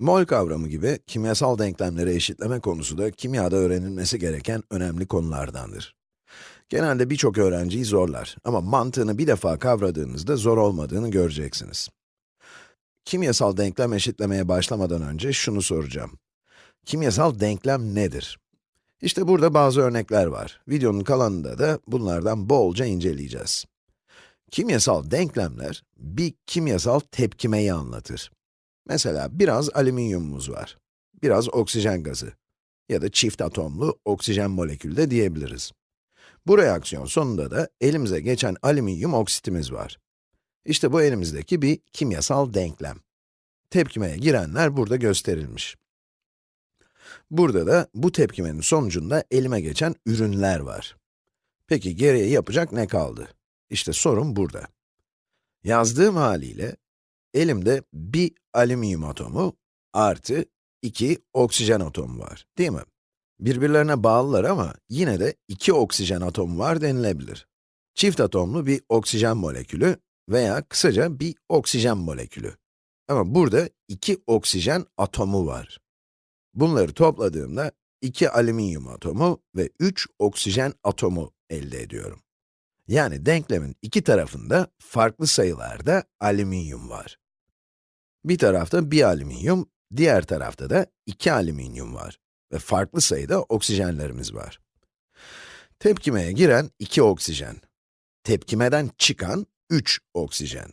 Mol kavramı gibi kimyasal denklemleri eşitleme konusu da kimyada öğrenilmesi gereken önemli konulardandır. Genelde birçok öğrenciyi zorlar ama mantığını bir defa kavradığınızda zor olmadığını göreceksiniz. Kimyasal denklem eşitlemeye başlamadan önce şunu soracağım. Kimyasal denklem nedir? İşte burada bazı örnekler var. Videonun kalanında da bunlardan bolca inceleyeceğiz. Kimyasal denklemler, bir kimyasal tepkimeyi anlatır. Mesela biraz alüminyumumuz var, biraz oksijen gazı ya da çift atomlu oksijen molekülü de diyebiliriz. Bu reaksiyon sonunda da elimize geçen alüminyum oksitimiz var. İşte bu elimizdeki bir kimyasal denklem. Tepkimeye girenler burada gösterilmiş. Burada da bu tepkimenin sonucunda elime geçen ürünler var. Peki geriye yapacak ne kaldı? İşte sorun burada. Yazdığım haliyle elimde bir alüminyum atomu artı iki oksijen atomu var, değil mi? Birbirlerine bağlılar ama yine de iki oksijen atomu var denilebilir. Çift atomlu bir oksijen molekülü veya kısaca bir oksijen molekülü. Ama burada iki oksijen atomu var. Bunları topladığımda iki alüminyum atomu ve üç oksijen atomu elde ediyorum. Yani denklemin iki tarafında farklı sayılarda alüminyum var. Bir tarafta bir alüminyum, diğer tarafta da iki alüminyum var ve farklı sayıda oksijenlerimiz var. Tepkimeye giren iki oksijen, tepkimeden çıkan üç oksijen.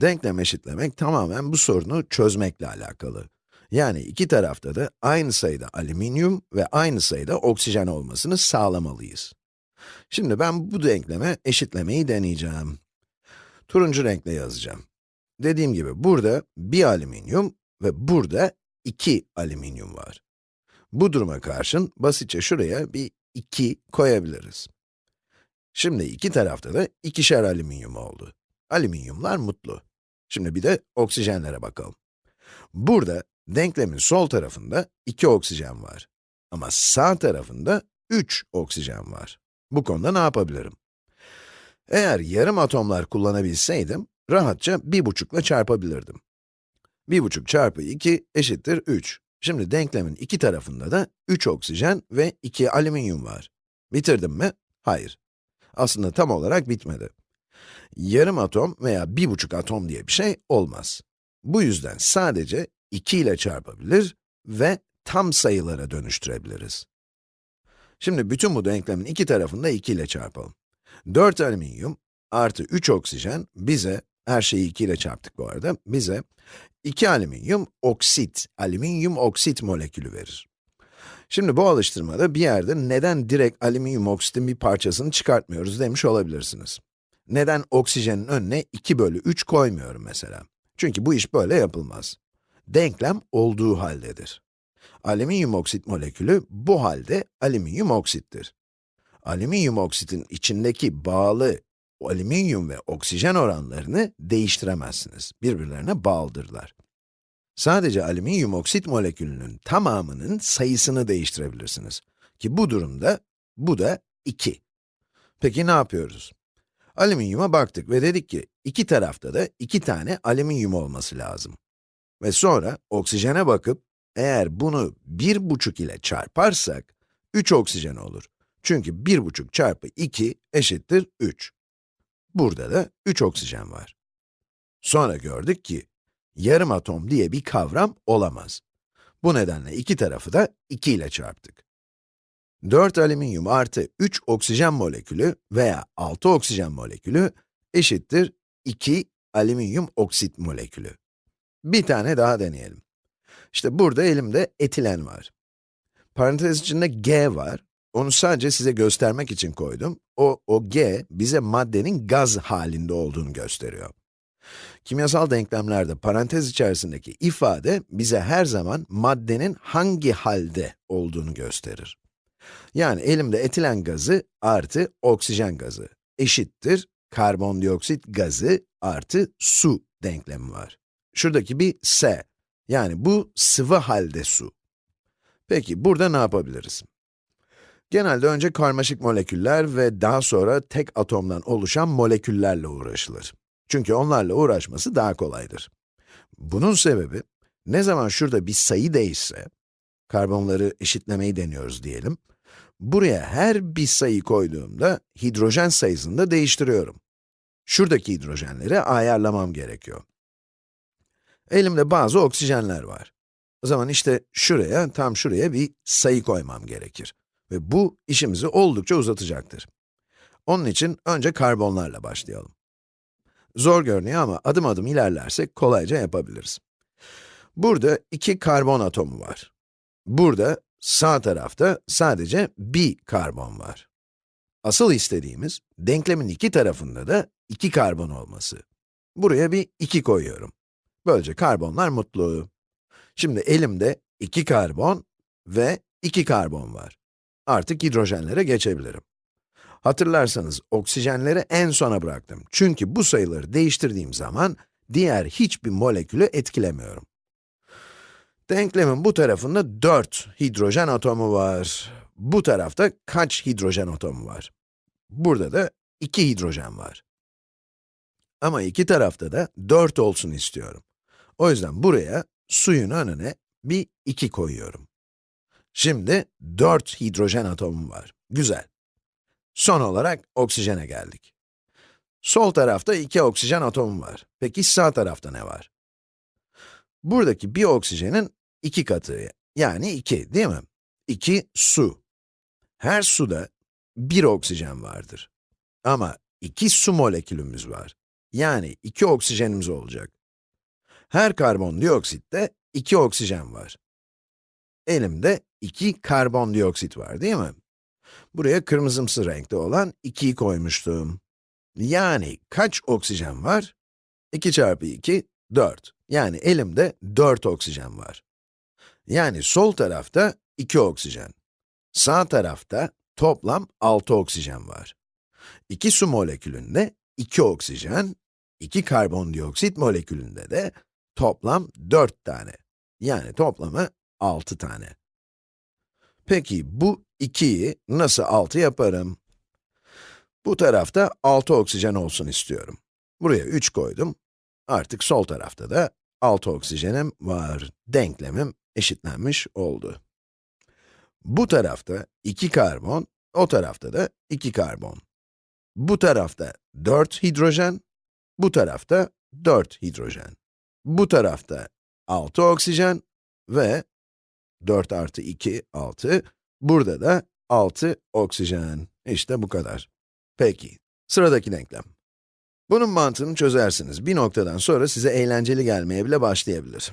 Denklem eşitlemek tamamen bu sorunu çözmekle alakalı. Yani iki tarafta da aynı sayıda alüminyum ve aynı sayıda oksijen olmasını sağlamalıyız. Şimdi ben bu denkleme eşitlemeyi deneyeceğim. Turuncu renkle yazacağım. Dediğim gibi burada bir alüminyum ve burada iki alüminyum var. Bu duruma karşın basitçe şuraya bir 2 koyabiliriz. Şimdi iki tarafta da ikişer alüminyum oldu. Alüminyumlar mutlu. Şimdi bir de oksijenlere bakalım. Burada denklemin sol tarafında 2 oksijen var. Ama sağ tarafında 3 oksijen var. Bu konuda ne yapabilirim? Eğer yarım atomlar kullanabilseydim, rahatça 1,5 ile çarpabilirdim. 1,5 çarpı 2 eşittir 3. Şimdi denklemin iki tarafında da 3 oksijen ve 2 alüminyum var. Bitirdim mi? Hayır. Aslında tam olarak bitmedi. Yarım atom veya 1,5 atom diye bir şey olmaz. Bu yüzden sadece 2 ile çarpabilir ve tam sayılara dönüştürebiliriz. Şimdi bütün bu denklemin iki tarafını da 2 ile çarpalım. 4 alüminyum artı 3 oksijen bize, her şeyi 2 ile çarptık bu arada, bize 2 alüminyum oksit, alüminyum oksit molekülü verir. Şimdi bu alıştırmada bir yerde neden direkt alüminyum oksitin bir parçasını çıkartmıyoruz demiş olabilirsiniz. Neden oksijenin önüne 2 bölü 3 koymuyorum mesela? Çünkü bu iş böyle yapılmaz. Denklem olduğu haldedir. Alüminyum oksit molekülü bu halde alüminyum oksittir. Alüminyum oksitin içindeki bağlı alüminyum ve oksijen oranlarını değiştiremezsiniz. Birbirlerine bağlıdırlar. Sadece alüminyum oksit molekülünün tamamının sayısını değiştirebilirsiniz. Ki bu durumda, bu da 2. Peki ne yapıyoruz? Alüminyuma baktık ve dedik ki, iki tarafta da iki tane alüminyum olması lazım. Ve sonra oksijene bakıp, eğer bunu 1,5 ile çarparsak, 3 oksijen olur. Çünkü 1,5 çarpı 2 eşittir 3. Burada da 3 oksijen var. Sonra gördük ki, yarım atom diye bir kavram olamaz. Bu nedenle iki tarafı da 2 ile çarptık. 4 alüminyum artı 3 oksijen molekülü veya 6 oksijen molekülü eşittir 2 alüminyum oksit molekülü. Bir tane daha deneyelim. İşte burada elimde etilen var. Parantez içinde G var. Onu sadece size göstermek için koydum. O, o G, bize maddenin gaz halinde olduğunu gösteriyor. Kimyasal denklemlerde parantez içerisindeki ifade bize her zaman maddenin hangi halde olduğunu gösterir. Yani elimde etilen gazı artı oksijen gazı eşittir karbondioksit gazı artı su denklemi var. Şuradaki bir S, yani bu sıvı halde su. Peki burada ne yapabiliriz? Genelde önce karmaşık moleküller ve daha sonra tek atomdan oluşan moleküllerle uğraşılır. Çünkü onlarla uğraşması daha kolaydır. Bunun sebebi, Ne zaman şurada bir sayı değişse, karbonları eşitlemeyi deniyoruz diyelim. Buraya her bir sayı koyduğumda hidrojen sayısını da değiştiriyorum. Şuradaki hidrojenleri ayarlamam gerekiyor. Elimde bazı oksijenler var. O zaman işte şuraya, tam şuraya bir sayı koymam gerekir. Ve bu işimizi oldukça uzatacaktır. Onun için önce karbonlarla başlayalım. Zor görünüyor ama adım adım ilerlersek kolayca yapabiliriz. Burada iki karbon atomu var. Burada sağ tarafta sadece bir karbon var. Asıl istediğimiz, denklemin iki tarafında da iki karbon olması. Buraya bir 2 koyuyorum. Böylece karbonlar mutlu. Şimdi elimde iki karbon ve iki karbon var. Artık hidrojenlere geçebilirim. Hatırlarsanız oksijenleri en sona bıraktım. Çünkü bu sayıları değiştirdiğim zaman diğer hiçbir molekülü etkilemiyorum. Denklemin bu tarafında 4 hidrojen atomu var. Bu tarafta kaç hidrojen atomu var? Burada da 2 hidrojen var. Ama iki tarafta da 4 olsun istiyorum. O yüzden buraya suyun önüne bir 2 koyuyorum. Şimdi 4 hidrojen atomu var. Güzel. Son olarak oksijene geldik. Sol tarafta 2 oksijen atomu var. Peki sağ tarafta ne var? Buradaki bir oksijenin 2 katı, yani 2 değil mi? 2 su. Her suda bir oksijen vardır. Ama iki su molekülümüz var. Yani iki oksijenimiz olacak. Her karbondioksitte iki oksijen var. Elimde iki karbondioksit var değil mi? Buraya kırmızımsı renkte olan 2'yi koymuştum. Yani kaç oksijen var? 2 çarpı 2, 4. Yani elimde 4 oksijen var. Yani sol tarafta 2 oksijen. Sağ tarafta toplam 6 oksijen var. 2 su molekülünde 2 oksijen, 2 karbondioksit molekülünde de toplam 4 tane. Yani toplamı 6 tane. Peki bu 2'yi nasıl 6 yaparım? Bu tarafta 6 oksijen olsun istiyorum. Buraya 3 koydum. Artık sol tarafta da 6 oksijenim var. Denklemim eşitlenmiş oldu. Bu tarafta 2 karbon, o tarafta da 2 karbon. Bu tarafta 4 hidrojen, bu tarafta 4 hidrojen. Bu tarafta 6 oksijen ve 4 artı 2, 6. Burada da 6 oksijen. İşte bu kadar. Peki, sıradaki denklem. Bunun mantığını çözersiniz. Bir noktadan sonra size eğlenceli gelmeye bile başlayabilir.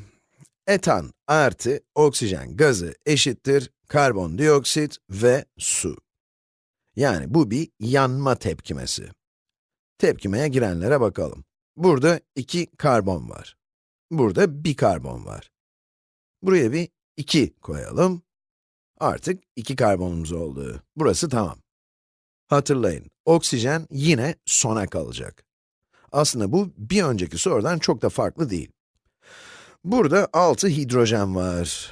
Etan artı oksijen gazı eşittir karbondioksit ve su. Yani bu bir yanma tepkimesi. Tepkimeye girenlere bakalım. Burada iki karbon var. Burada bir karbon var. Buraya bir 2 koyalım. Artık iki karbonumuz oldu. Burası tamam. Hatırlayın, oksijen yine sona kalacak. Aslında bu bir önceki sorudan çok da farklı değil. Burada 6 hidrojen var.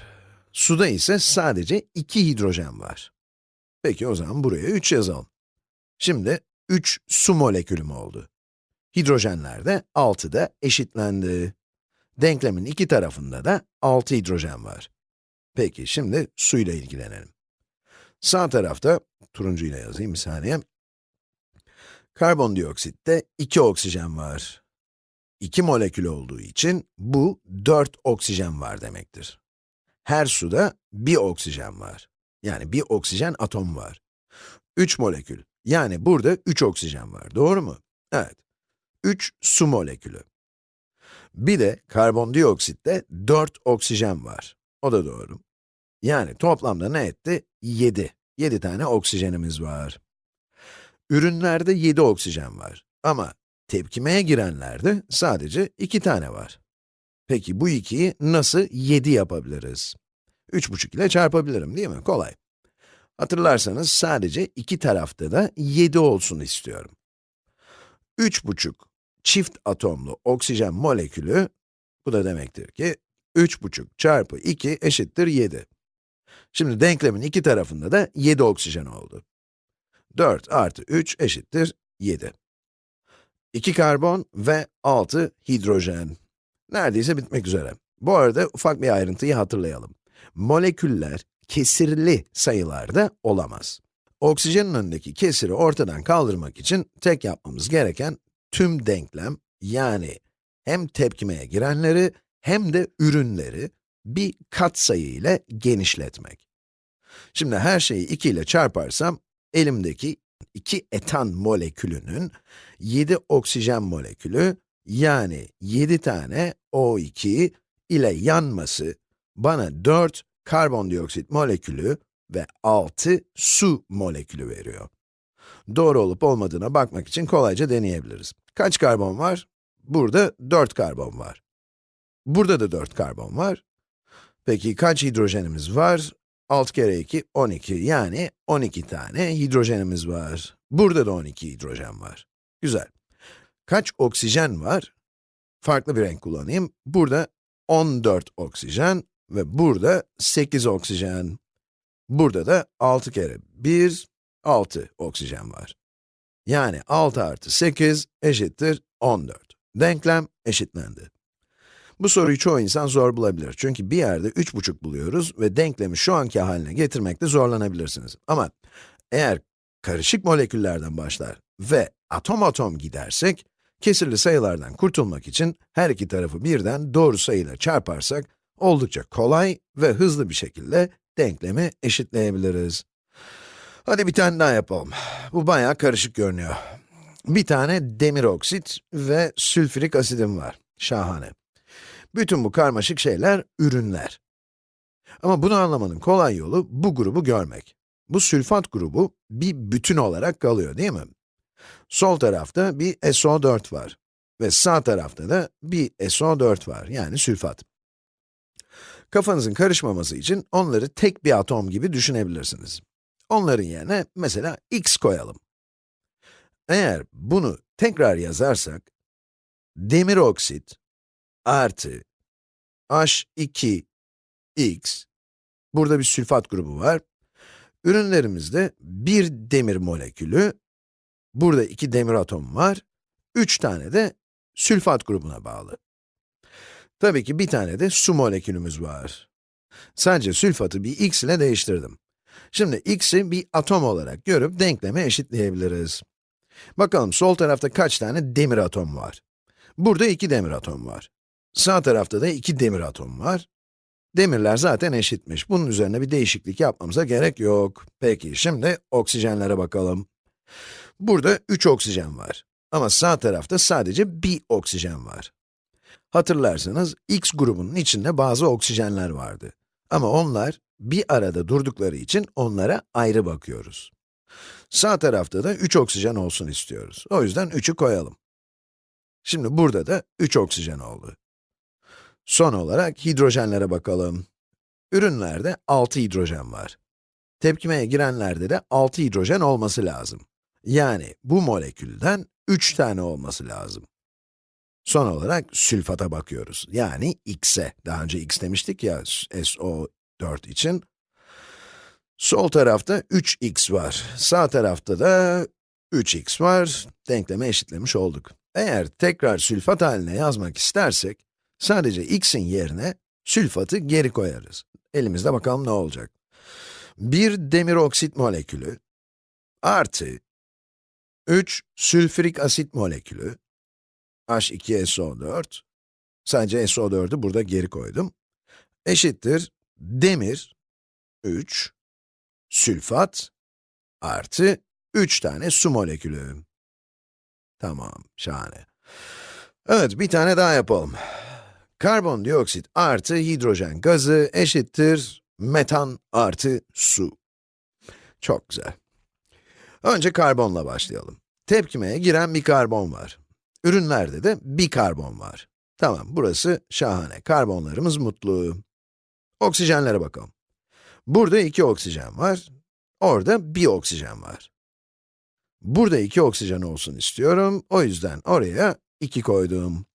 Suda ise sadece 2 hidrojen var. Peki o zaman buraya 3 yazalım. Şimdi 3 su molekülüm oldu. Hidrojenler de 6'da eşitlendi. Denklemin iki tarafında da 6 hidrojen var. Peki şimdi suyla ilgilenelim. Sağ tarafta, turuncuyla yazayım bir saniye. Karbondioksitte 2 oksijen var. 2 molekül olduğu için bu 4 oksijen var demektir. Her suda bir oksijen var. Yani bir oksijen atom var. 3 molekül. Yani burada 3 oksijen var. Doğru mu? Evet. 3 su molekülü. Bir de karbondioksitte 4 oksijen var. O da doğru. Yani toplamda ne etti? 7. 7 tane oksijenimiz var. Ürünlerde 7 oksijen var. Ama tepkimeye girenlerde sadece 2 tane var. Peki bu 2'yi nasıl 7 yapabiliriz? 3,5 ile çarpabilirim değil mi? Kolay. Hatırlarsanız sadece iki tarafta da 7 olsun istiyorum. 3,5 çift atomlu oksijen molekülü, bu da demektir ki 3,5 çarpı 2 eşittir 7. Şimdi denklemin iki tarafında da 7 oksijen oldu. 4 artı 3 eşittir 7. 2 karbon ve 6 hidrojen. Neredeyse bitmek üzere. Bu arada ufak bir ayrıntıyı hatırlayalım. Moleküller kesirli sayılarda olamaz. Oksijenin önündeki kesiri ortadan kaldırmak için tek yapmamız gereken tüm denklem, yani hem tepkimeye girenleri hem de ürünleri bir katsayı ile genişletmek. Şimdi her şeyi 2 ile çarparsam, elimdeki 2 etan molekülünün 7 oksijen molekülü, yani 7 tane O2 ile yanması bana 4 karbondioksit molekülü ve 6 su molekülü veriyor. Doğru olup olmadığına bakmak için kolayca deneyebiliriz. Kaç karbon var? Burada 4 karbon var. Burada da 4 karbon var. Peki kaç hidrojenimiz var? 6 kere 2, 12. Yani 12 tane hidrojenimiz var. Burada da 12 hidrojen var. Güzel. Kaç oksijen var? Farklı bir renk kullanayım. Burada 14 oksijen ve burada 8 oksijen. Burada da 6 kere 1, 6 oksijen var. Yani 6 artı 8 eşittir 14. Denklem eşitlendi. Bu soruyu çoğu insan zor bulabilir. Çünkü bir yerde 3,5 buluyoruz ve denklemi şu anki haline getirmekte zorlanabilirsiniz. Ama eğer karışık moleküllerden başlar ve atom atom gidersek, kesirli sayılardan kurtulmak için her iki tarafı birden doğru sayıyla çarparsak, oldukça kolay ve hızlı bir şekilde denklemi eşitleyebiliriz. Hadi bir tane daha yapalım. Bu bayağı karışık görünüyor. Bir tane demir oksit ve sülfürik asidim var. Şahane. Bütün bu karmaşık şeyler ürünler. Ama bunu anlamanın kolay yolu bu grubu görmek. Bu sülfat grubu bir bütün olarak kalıyor değil mi? Sol tarafta bir SO4 var ve sağ tarafta da bir SO4 var, yani sülfat. Kafanızın karışmaması için onları tek bir atom gibi düşünebilirsiniz. Onların yerine mesela x koyalım. Eğer bunu tekrar yazarsak, demir oksit artı H2x, burada bir sülfat grubu var. Ürünlerimizde bir demir molekülü, burada iki demir atomu var, üç tane de sülfat grubuna bağlı. Tabii ki bir tane de su molekülümüz var. Sadece sülfatı bir x ile değiştirdim. Şimdi x'i bir atom olarak görüp denkleme eşitleyebiliriz. Bakalım sol tarafta kaç tane demir atom var? Burada iki demir atom var. Sağ tarafta da iki demir atom var. Demirler zaten eşitmiş. Bunun üzerine bir değişiklik yapmamıza gerek yok. Peki, şimdi oksijenlere bakalım. Burada 3 oksijen var. Ama sağ tarafta sadece bir oksijen var. Hatırlarsanız, X grubunun içinde bazı oksijenler vardı. Ama onlar bir arada durdukları için onlara ayrı bakıyoruz. Sağ tarafta da 3 oksijen olsun istiyoruz. O yüzden 3'ü koyalım. Şimdi burada da 3 oksijen oldu. Son olarak hidrojenlere bakalım. Ürünlerde 6 hidrojen var. Tepkimeye girenlerde de 6 hidrojen olması lazım. Yani bu molekülden 3 tane olması lazım. Son olarak sülfata bakıyoruz. Yani x'e. Daha önce x demiştik ya SO4 için. Sol tarafta 3x var. Sağ tarafta da 3x var. Denkleme eşitlemiş olduk. Eğer tekrar sülfat haline yazmak istersek, sadece x'in yerine sülfatı geri koyarız. Elimizde bakalım ne olacak. Bir demir oksit molekülü artı 3 sülfürik asit molekülü H2SO4 sadece SO4'ü burada geri koydum eşittir demir 3 sülfat artı 3 tane su molekülü. Tamam, şahane. Evet, bir tane daha yapalım. Karbondioksit artı hidrojen gazı eşittir metan artı su. Çok güzel. Önce karbonla başlayalım. Tepkimeye giren bir karbon var. Ürünlerde de bir karbon var. Tamam, burası şahane. Karbonlarımız mutlu. Oksijenlere bakalım. Burada iki oksijen var, orada bir oksijen var. Burada iki oksijen olsun istiyorum, o yüzden oraya 2 koydum.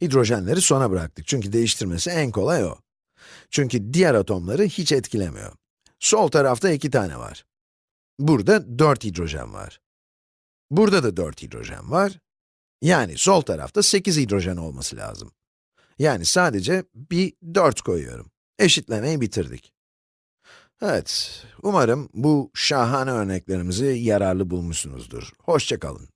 Hidrojenleri sona bıraktık çünkü değiştirmesi en kolay o. Çünkü diğer atomları hiç etkilemiyor. Sol tarafta iki tane var. Burada 4 hidrojen var. Burada da 4 hidrojen var. Yani sol tarafta 8 hidrojen olması lazım. Yani sadece bir 4 koyuyorum. Eşitlemeyi bitirdik. Evet, umarım bu şahane örneklerimizi yararlı bulmuşsunuzdur. Hoşça kalın.